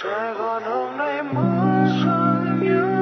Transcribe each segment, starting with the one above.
Czego the najmocniej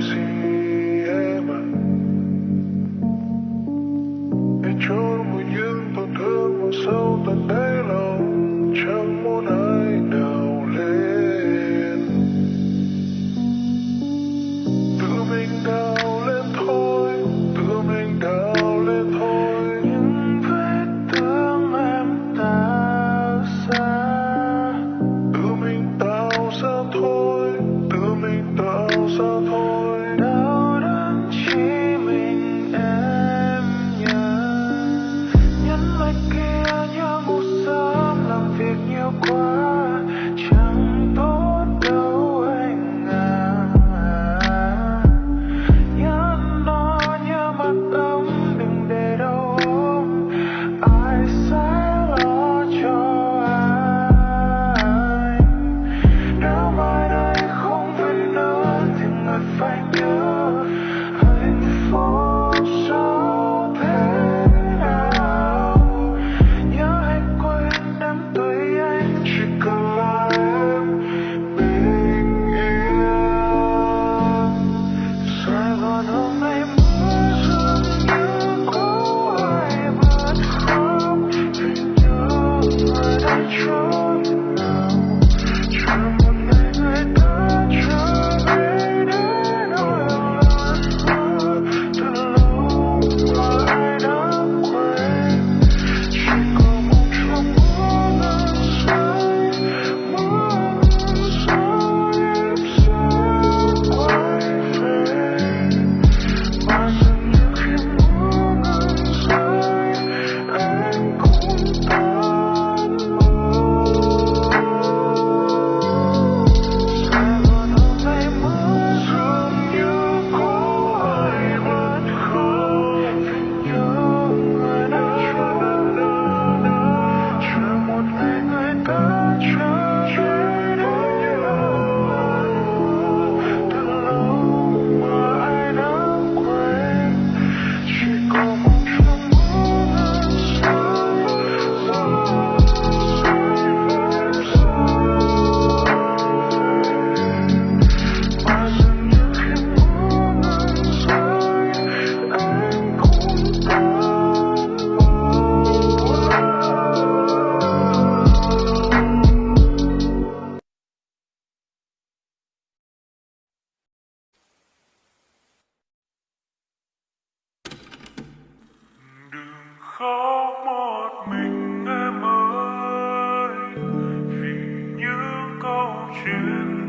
See. 去。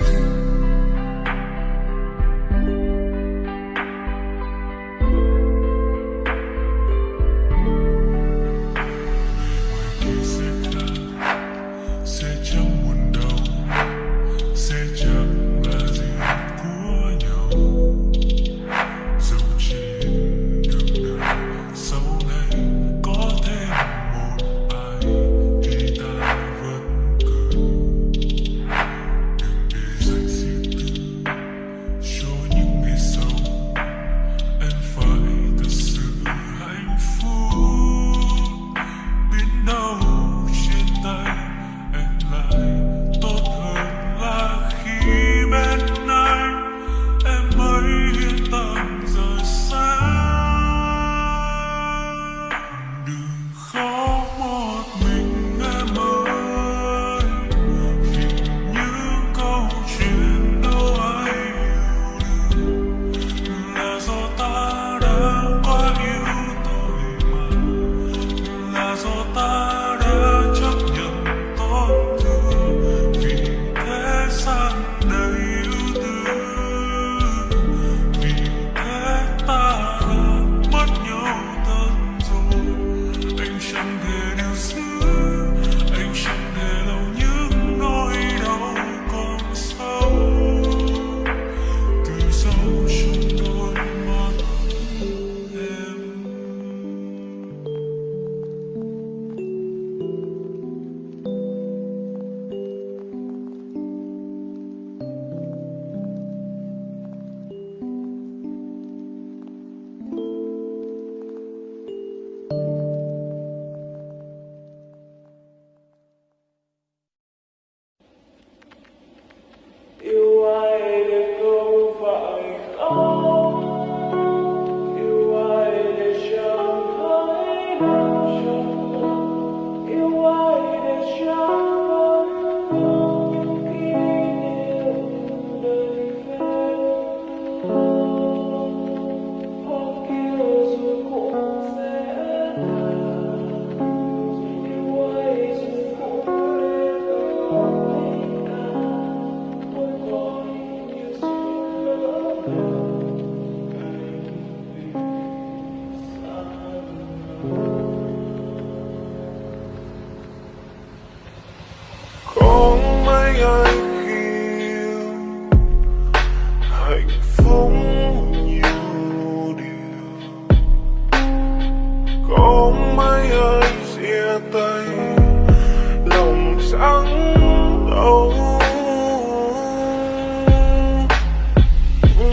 Bye.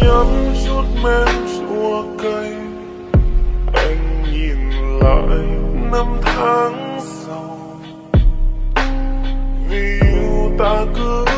nhấm chút men chua cây. Anh nhìn lại năm tháng sau. Vì yêu ta cứ